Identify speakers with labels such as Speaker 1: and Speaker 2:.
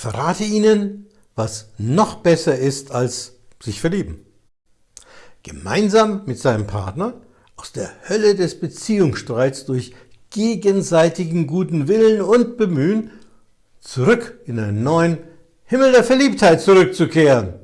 Speaker 1: verrate Ihnen, was noch besser ist als sich verlieben. Gemeinsam mit seinem Partner aus der Hölle des Beziehungsstreits durch gegenseitigen guten Willen und Bemühen zurück in einen neuen Himmel der Verliebtheit zurückzukehren.